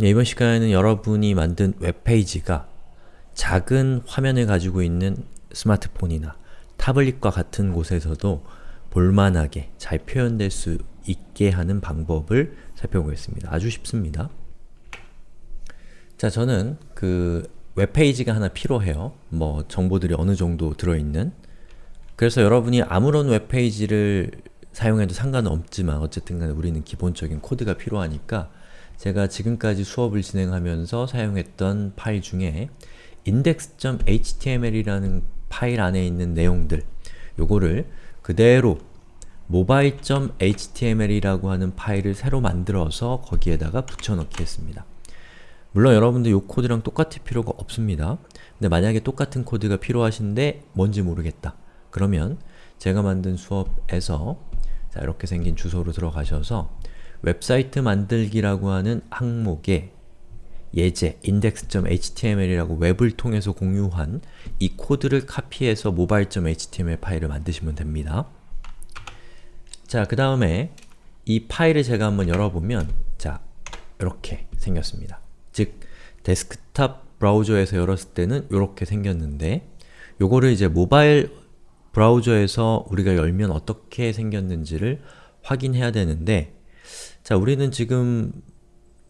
네, 이번 시간에는 여러분이 만든 웹페이지가 작은 화면을 가지고 있는 스마트폰이나 타블릿과 같은 곳에서도 볼만하게 잘 표현될 수 있게 하는 방법을 살펴보겠습니다. 아주 쉽습니다. 자, 저는 그 웹페이지가 하나 필요해요. 뭐 정보들이 어느 정도 들어있는 그래서 여러분이 아무런 웹페이지를 사용해도 상관은 없지만 어쨌든 간에 우리는 기본적인 코드가 필요하니까 제가 지금까지 수업을 진행하면서 사용했던 파일 중에 index.html이라는 파일 안에 있는 내용들 요거를 그대로 mobile.html이라고 하는 파일을 새로 만들어서 거기에다가 붙여넣기 했습니다. 물론 여러분들 요 코드랑 똑같을 필요가 없습니다. 근데 만약에 똑같은 코드가 필요하신데 뭔지 모르겠다. 그러면 제가 만든 수업에서 자 이렇게 생긴 주소로 들어가셔서 웹사이트 만들기라고 하는 항목에 예제 index.html이라고 웹을 통해서 공유한 이 코드를 카피해서 mobile.html 파일을 만드시면 됩니다. 자, 그 다음에 이 파일을 제가 한번 열어보면 자, 이렇게 생겼습니다. 즉, 데스크탑 브라우저에서 열었을 때는 이렇게 생겼는데 요거를 이제 모바일 브라우저에서 우리가 열면 어떻게 생겼는지를 확인해야 되는데 자, 우리는 지금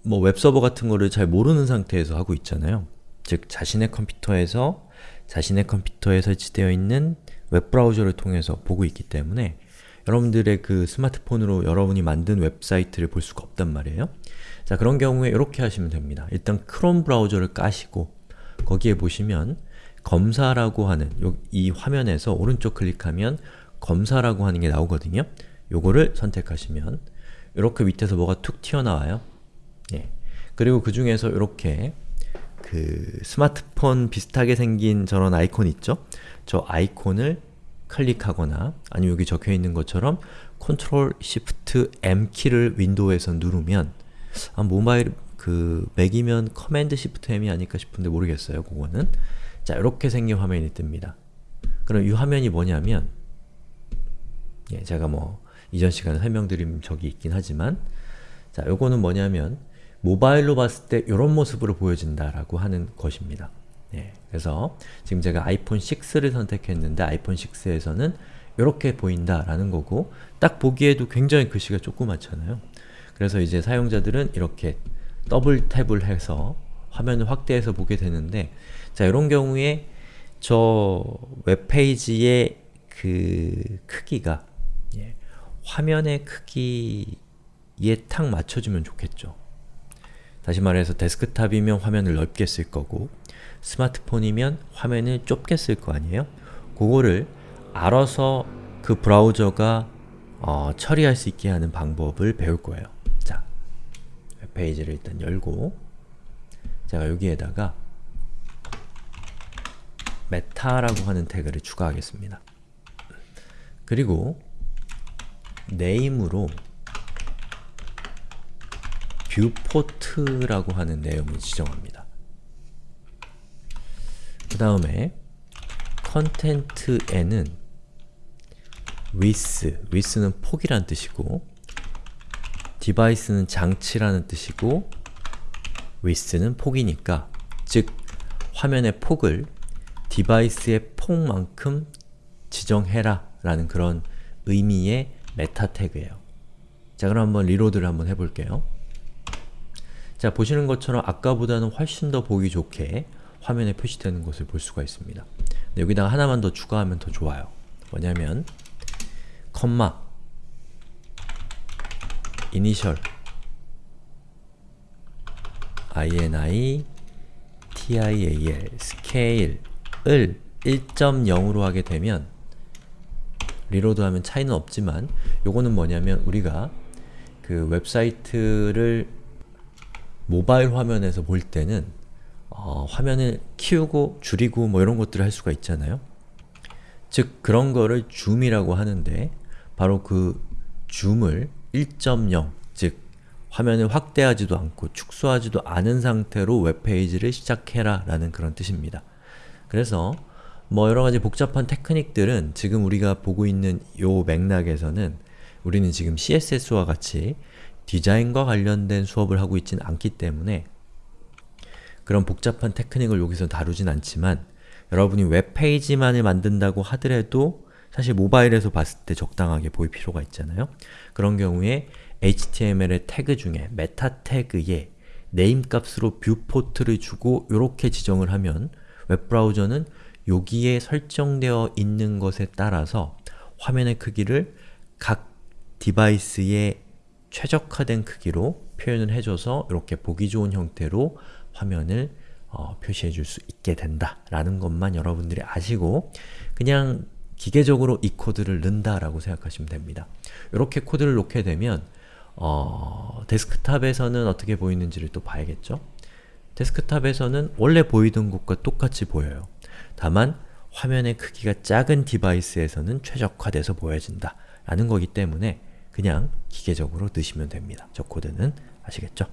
뭐 웹서버 같은 거를 잘 모르는 상태에서 하고 있잖아요. 즉, 자신의 컴퓨터에서 자신의 컴퓨터에 설치되어 있는 웹브라우저를 통해서 보고 있기 때문에 여러분들의 그 스마트폰으로 여러분이 만든 웹사이트를 볼 수가 없단 말이에요. 자, 그런 경우에 이렇게 하시면 됩니다. 일단 크롬 브라우저를 까시고 거기에 보시면 검사라고 하는 요, 이 화면에서 오른쪽 클릭하면 검사라고 하는 게 나오거든요. 요거를 선택하시면 이렇게 밑에서 뭐가 툭 튀어나와요. 예. 그리고 그 중에서 이렇게 그 스마트폰 비슷하게 생긴 저런 아이콘 있죠? 저 아이콘을 클릭하거나 아니면 여기 적혀있는 것처럼 Ctrl Shift M 키를 윈도우에서 누르면 아, 모바일 그 맥이면 Command Shift M이 아닐까 싶은데 모르겠어요. 그거는 자 이렇게 생긴 화면이 뜹니다. 그럼 이 화면이 뭐냐면 예, 제가 뭐 이전 시간에 설명드린 적이 있긴 하지만 자 요거는 뭐냐면 모바일로 봤을 때 이런 모습으로 보여진다라고 하는 것입니다. 예, 그래서 지금 제가 아이폰 6를 선택했는데 아이폰 6에서는 이렇게 보인다라는 거고 딱 보기에도 굉장히 글씨가 조그맣잖아요. 그래서 이제 사용자들은 이렇게 double tap을 해서 화면을 확대해서 보게 되는데 자 이런 경우에 저 웹페이지의 그 크기가 예, 화면의 크기에 탁 맞춰주면 좋겠죠. 다시 말해서 데스크탑이면 화면을 넓게 쓸 거고 스마트폰이면 화면을 좁게 쓸 거 아니에요? 그거를 알아서 그 브라우저가 어, 처리할 수 있게 하는 방법을 배울 거예요. 자, 웹페이지를 일단 열고 제가 여기에다가 meta라고 하는 태그를 추가하겠습니다. 그리고 name으로 viewport라고 하는 내용을 지정합니다. 그 다음에 content에는 width, width는 폭이란 뜻이고 device는 장치라는 뜻이고 width는 폭이니까 즉 화면의 폭을 device의 폭만큼 지정해라 라는 그런 의미의 meta 태그예요. 자 그럼 한번 reload를 한번 해볼게요. 자 보시는 것처럼 아까보다는 훨씬 더 보기 좋게 화면에 표시되는 것을 볼 수가 있습니다. 여기다가 하나만 더 추가하면 더 좋아요. 뭐냐면 컴마 이니셜 ini tial 스케일을 1.0으로 하게 되면 리로드하면 차이는 없지만 요거는 뭐냐면 우리가 그 웹사이트를 모바일 화면에서 볼 때는 어, 화면을 키우고 줄이고 뭐 이런 것들을 할 수가 있잖아요. 즉 그런 거를 줌이라고 하는데 바로 그 줌을 1.0, 즉 화면을 확대하지도 않고 축소하지도 않은 상태로 웹페이지를 시작해라 라는 그런 뜻입니다. 그래서 뭐 여러가지 복잡한 테크닉들은 지금 우리가 보고 있는 요 맥락에서는 우리는 지금 CSS와 같이 디자인과 관련된 수업을 하고 있지는 않기 때문에 그런 복잡한 테크닉을 여기서 다루진 않지만 여러분이 웹페이지만을 만든다고 하더라도 사실 모바일에서 봤을 때 적당하게 보일 필요가 있잖아요. 그런 경우에 HTML의 태그 중에 meta 태그에 name 값으로 viewport를 주고 이렇게 지정을 하면 웹브라우저는 여기에 설정되어 있는 것에 따라서 화면의 크기를 각 device에 최적화된 크기로 표현을 해줘서 이렇게 보기 좋은 형태로 화면을 어, 표시해 줄 수 있게 된다 라는 것만 여러분들이 아시고 그냥 기계적으로 이 코드를 넣는다 라고 생각하시면 됩니다. 이렇게 코드를 넣게 되면 어, 데스크탑에서는 어떻게 보이는지를 또 봐야겠죠? 데스크탑에서는 원래 보이던 것과 똑같이 보여요. 다만 화면의 크기가 작은 디바이스에서는 최적화돼서 보여진다 라는 거기 때문에 그냥 기계적으로 넣으시면 됩니다. 저 코드는 아시겠죠?